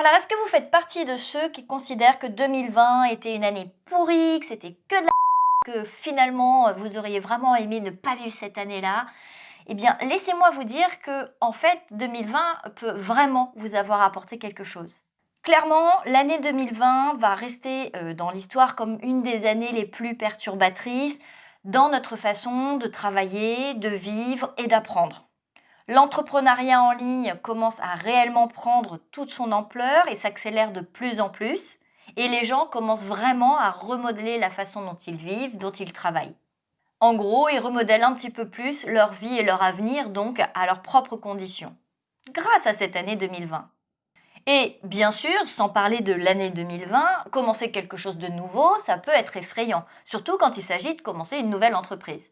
Alors, est-ce que vous faites partie de ceux qui considèrent que 2020 était une année pourrie, que c'était que de la que finalement vous auriez vraiment aimé ne pas vivre cette année-là? Eh bien, laissez-moi vous dire que en fait, 2020 peut vraiment vous avoir apporté quelque chose. Clairement, l'année 2020 va rester euh, dans l'histoire comme une des années les plus perturbatrices dans notre façon de travailler, de vivre et d'apprendre. L'entrepreneuriat en ligne commence à réellement prendre toute son ampleur et s'accélère de plus en plus. Et les gens commencent vraiment à remodeler la façon dont ils vivent, dont ils travaillent. En gros, ils remodèlent un petit peu plus leur vie et leur avenir, donc à leurs propres conditions. Grâce à cette année 2020. Et bien sûr, sans parler de l'année 2020, commencer quelque chose de nouveau, ça peut être effrayant, surtout quand il s'agit de commencer une nouvelle entreprise.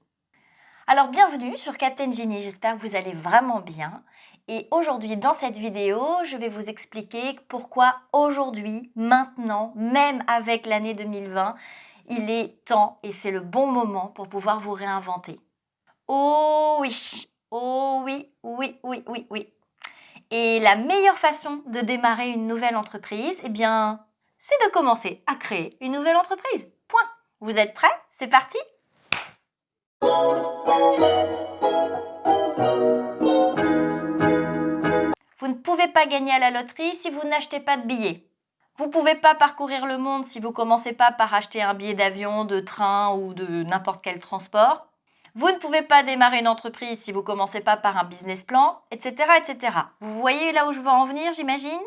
Alors bienvenue sur Captain Genie, j'espère que vous allez vraiment bien. Et aujourd'hui dans cette vidéo, je vais vous expliquer pourquoi aujourd'hui, maintenant, même avec l'année 2020, il est temps et c'est le bon moment pour pouvoir vous réinventer. Oh oui, oh oui, oui, oui, oui, oui. Et la meilleure façon de démarrer une nouvelle entreprise, eh bien, c'est de commencer à créer une nouvelle entreprise. Point. Vous êtes prêts? C'est parti pouvez pas gagner à la loterie si vous n'achetez pas de billets. Vous pouvez pas parcourir le monde si vous commencez pas par acheter un billet d'avion, de train ou de n'importe quel transport. Vous ne pouvez pas démarrer une entreprise si vous commencez pas par un business plan, etc., etc. Vous voyez là où je veux en venir, j'imagine?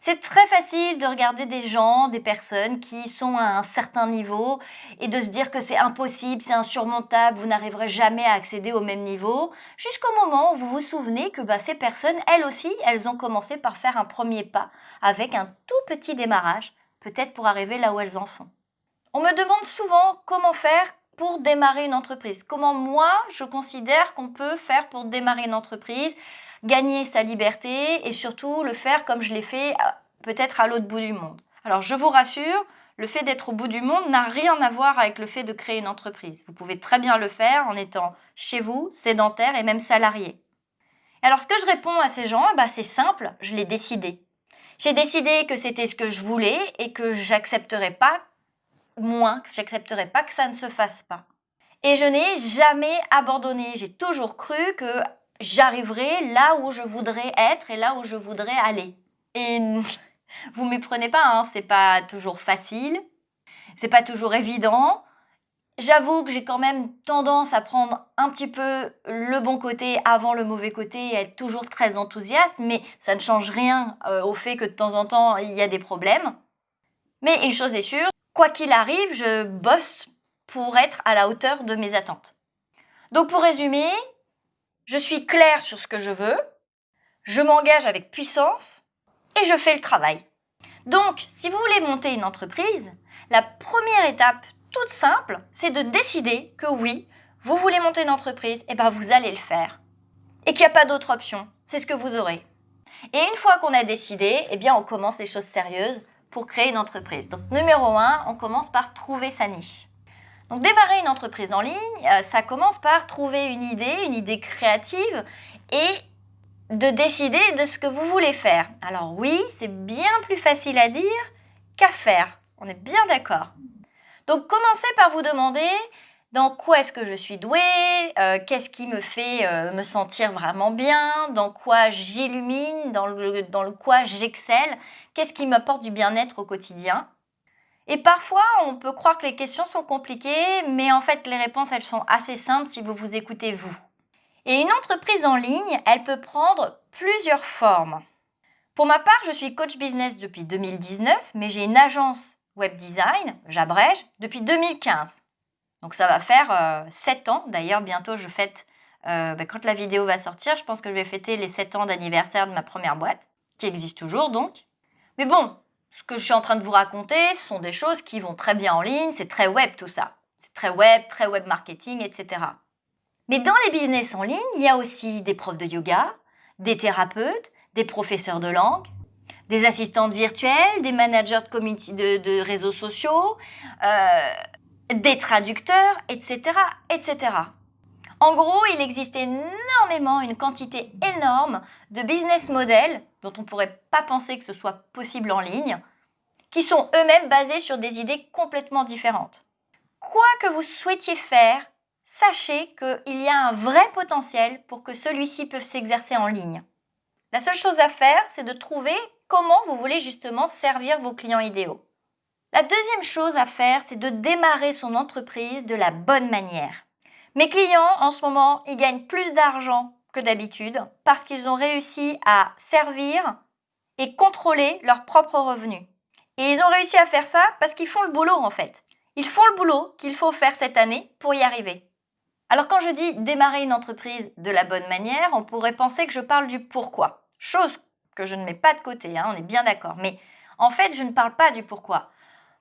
C'est très facile de regarder des gens, des personnes qui sont à un certain niveau et de se dire que c'est impossible, c'est insurmontable, vous n'arriverez jamais à accéder au même niveau, jusqu'au moment où vous vous souvenez que bah, ces personnes, elles aussi, elles ont commencé par faire un premier pas avec un tout petit démarrage, peut-être pour arriver là où elles en sont. On me demande souvent comment faire pour démarrer une entreprise. Comment moi, je considère qu'on peut faire pour démarrer une entreprise gagner sa liberté et surtout le faire comme je l'ai fait euh, peut-être à l'autre bout du monde. Alors je vous rassure, le fait d'être au bout du monde n'a rien à voir avec le fait de créer une entreprise. Vous pouvez très bien le faire en étant chez vous, sédentaire et même salarié. Alors ce que je réponds à ces gens, bah, c'est simple, je l'ai décidé. J'ai décidé que c'était ce que je voulais et que j'accepterais pas moins, que j'accepterais pas que ça ne se fasse pas. Et je n'ai jamais abandonné. J'ai toujours cru que j'arriverai là où je voudrais être et là où je voudrais aller. Et vous ne méprenez pas, hein, c'est pas toujours facile, c'est pas toujours évident. J'avoue que j'ai quand même tendance à prendre un petit peu le bon côté avant le mauvais côté et être toujours très enthousiaste, mais ça ne change rien euh, au fait que de temps en temps, il y a des problèmes. Mais une chose est sûre, quoi qu'il arrive, je bosse pour être à la hauteur de mes attentes. Donc pour résumer, je suis claire sur ce que je veux, je m'engage avec puissance et je fais le travail. Donc, si vous voulez monter une entreprise, la première étape toute simple, c'est de décider que oui, vous voulez monter une entreprise, et bien vous allez le faire. Et qu'il n'y a pas d'autre option, c'est ce que vous aurez. Et une fois qu'on a décidé, eh bien on commence les choses sérieuses pour créer une entreprise. Donc numéro 1, on commence par trouver sa niche. Donc démarrer une entreprise en ligne, euh, ça commence par trouver une idée, une idée créative et de décider de ce que vous voulez faire. Alors oui, c'est bien plus facile à dire qu'à faire. On est bien d'accord. Donc commencez par vous demander dans quoi est-ce que je suis douée, euh, qu'est-ce qui me fait euh, me sentir vraiment bien, dans quoi j'illumine, dans dans le quoi j'excelle, qu'est-ce qui m'apporte du bien-être au quotidien. Et parfois, on peut croire que les questions sont compliquées, mais en fait, les réponses, elles sont assez simples si vous vous écoutez vous. Et une entreprise en ligne, elle peut prendre plusieurs formes. Pour ma part, je suis coach business depuis 2019, mais j'ai une agence web design, j'abrège, depuis 2015. Donc ça va faire 7 euh, ans. D'ailleurs, bientôt, je fête, euh, bah, quand la vidéo va sortir, je pense que je vais fêter les 7 ans d'anniversaire de ma première boîte, qui existe toujours donc. Mais bon, ce que je suis en train de vous raconter, ce sont des choses qui vont très bien en ligne, c'est très web tout ça. C'est très web, très web marketing, etc. Mais dans les business en ligne, il y a aussi des profs de yoga, des thérapeutes, des professeurs de langue, des assistantes virtuelles, des managers de, de, réseaux sociaux, euh, des traducteurs, etc., etc. En gros, il existe énormément, une quantité énorme de business models dont on ne pourrait pas penser que ce soit possible en ligne, qui sont eux-mêmes basés sur des idées complètement différentes. Quoi que vous souhaitiez faire, sachez qu'il y a un vrai potentiel pour que celui-ci puisse s'exercer en ligne. La seule chose à faire, c'est de trouver comment vous voulez justement servir vos clients idéaux. La deuxième chose à faire, c'est de démarrer son entreprise de la bonne manière. Mes clients, en ce moment, ils gagnent plus d'argent que d'habitude parce qu'ils ont réussi à servir et contrôler leurs propres revenus. Et ils ont réussi à faire ça parce qu'ils font le boulot en fait. Ils font le boulot qu'il faut faire cette année pour y arriver. Alors quand je dis démarrer une entreprise de la bonne manière, on pourrait penser que je parle du pourquoi. Chose que je ne mets pas de côté, hein, on est bien d'accord. Mais en fait, je ne parle pas du pourquoi.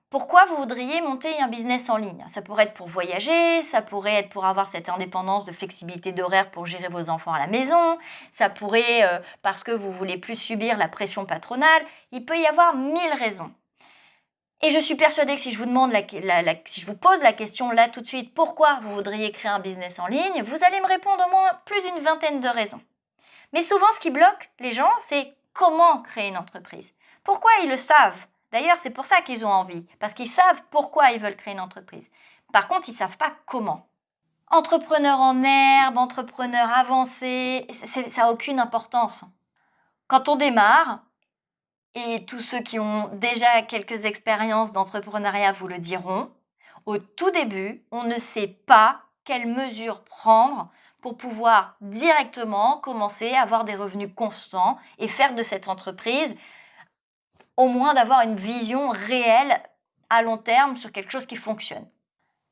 Pourquoi vous voudriez monter un business en ligne? Ça pourrait être pour voyager, ça pourrait être pour avoir cette indépendance de flexibilité d'horaire pour gérer vos enfants à la maison, ça pourrait euh, parce que vous voulez plus subir la pression patronale. Il peut y avoir mille raisons. Et je suis persuadée que si je vous demande, si je vous pose la question là tout de suite, pourquoi vous voudriez créer un business en ligne, vous allez me répondre au moins plus d'une vingtaine de raisons. Mais souvent, ce qui bloque les gens, c'est comment créer une entreprise. Pourquoi ils le savent? D'ailleurs, c'est pour ça qu'ils ont envie, parce qu'ils savent pourquoi ils veulent créer une entreprise. Par contre, ils ne savent pas comment. Entrepreneur en herbe, entrepreneur avancé, ça n'a aucune importance. Quand on démarre, et tous ceux qui ont déjà quelques expériences d'entrepreneuriat vous le diront, au tout début, on ne sait pas quelles mesures prendre pour pouvoir directement commencer à avoir des revenus constants et faire de cette entreprise au moins d'avoir une vision réelle à long terme sur quelque chose qui fonctionne.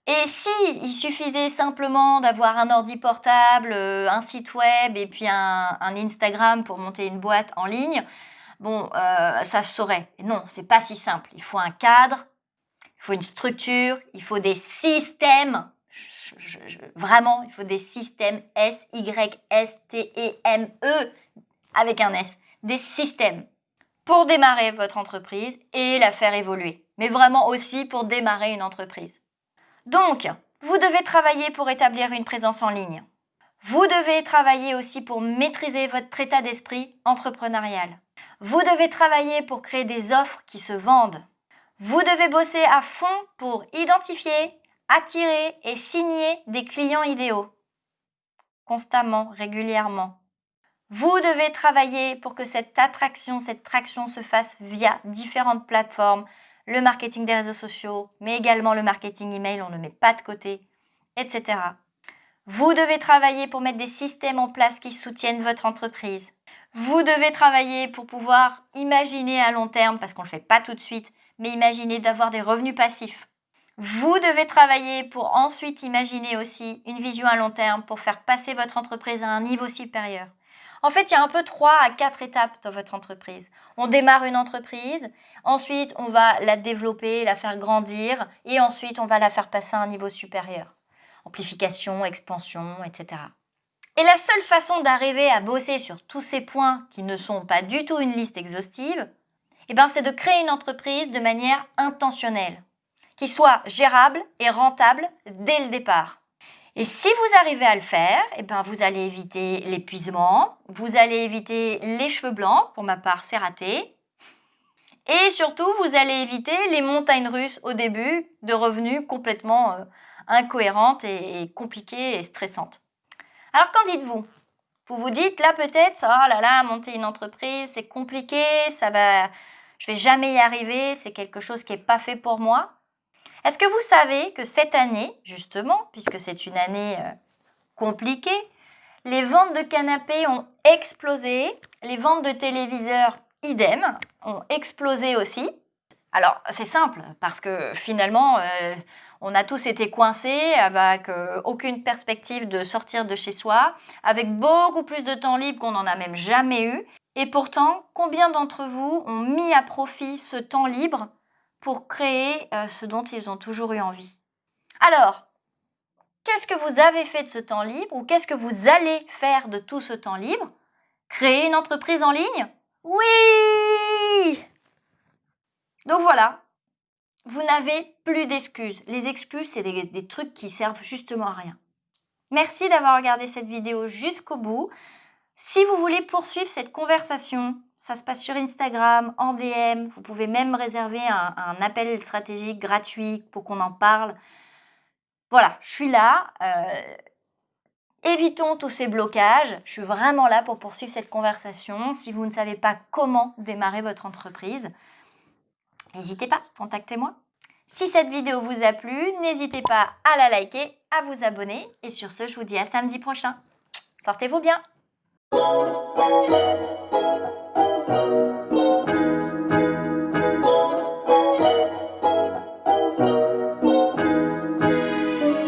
Et si il suffisait simplement d'avoir un ordi portable, euh, un site web et puis un, Instagram pour monter une boîte en ligne, bon, euh, ça se saurait. non, c'est pas si simple. Il faut un cadre, il faut une structure, il faut des systèmes. vraiment, il faut des systèmes S, Y, S, T, E, M, E avec un S. Des systèmes pour démarrer votre entreprise et la faire évoluer, mais vraiment aussi pour démarrer une entreprise. Donc, vous devez travailler pour établir une présence en ligne. Vous devez travailler aussi pour maîtriser votre état d'esprit entrepreneurial. Vous devez travailler pour créer des offres qui se vendent. Vous devez bosser à fond pour identifier, attirer et signer des clients idéaux. Constamment, régulièrement. Vous devez travailler pour que cette attraction, cette traction se fasse via différentes plateformes, le marketing des réseaux sociaux, mais également le marketing email, on ne met pas de côté, etc. Vous devez travailler pour mettre des systèmes en place qui soutiennent votre entreprise. Vous devez travailler pour pouvoir imaginer à long terme, parce qu'on ne le fait pas tout de suite, mais imaginer d'avoir des revenus passifs. Vous devez travailler pour ensuite imaginer aussi une vision à long terme pour faire passer votre entreprise à un niveau supérieur. En fait, il y a un peu trois à quatre étapes dans votre entreprise. On démarre une entreprise, ensuite on va la développer, la faire grandir, et ensuite on va la faire passer à un niveau supérieur. Amplification, expansion, etc. Et la seule façon d'arriver à bosser sur tous ces points qui ne sont pas du tout une liste exhaustive, eh ben, c'est de créer une entreprise de manière intentionnelle, qui soit gérable et rentable dès le départ. Et si vous arrivez à le faire, eh ben vous allez éviter l'épuisement, vous allez éviter les cheveux blancs, pour ma part c'est raté, et surtout vous allez éviter les montagnes russes au début de revenus complètement euh, incohérentes et, compliquées et stressantes. Alors qu'en dites-vous? Vous vous dites là peut-être, oh là là, monter une entreprise c'est compliqué, ça va, je vais jamais y arriver, c'est quelque chose qui n'est pas fait pour moi. Est-ce que vous savez que cette année, justement, puisque c'est une année euh, compliquée, les ventes de canapés ont explosé, les ventes de téléviseurs, idem, ont explosé aussi? Alors, c'est simple, parce que finalement, euh, on a tous été coincés avec euh, aucune perspective de sortir de chez soi, avec beaucoup plus de temps libre qu'on n'en a même jamais eu. Et pourtant, combien d'entre vous ont mis à profit ce temps libre pour créer euh, ce dont ils ont toujours eu envie. Alors, qu'est-ce que vous avez fait de ce temps libre ou qu'est-ce que vous allez faire de tout ce temps libre? Créer une entreprise en ligne? Oui Donc voilà, vous n'avez plus d'excuses. Les excuses, c'est des, des trucs qui servent justement à rien. Merci d'avoir regardé cette vidéo jusqu'au bout. Si vous voulez poursuivre cette conversation, ça se passe sur Instagram, en DM. Vous pouvez même réserver un, appel stratégique gratuit pour qu'on en parle. Voilà, je suis là. Euh, évitons tous ces blocages. Je suis vraiment là pour poursuivre cette conversation. Si vous ne savez pas comment démarrer votre entreprise, n'hésitez pas, contactez-moi. Si cette vidéo vous a plu, n'hésitez pas à la liker, à vous abonner. Et sur ce, je vous dis à samedi prochain. Portez-vous bien Música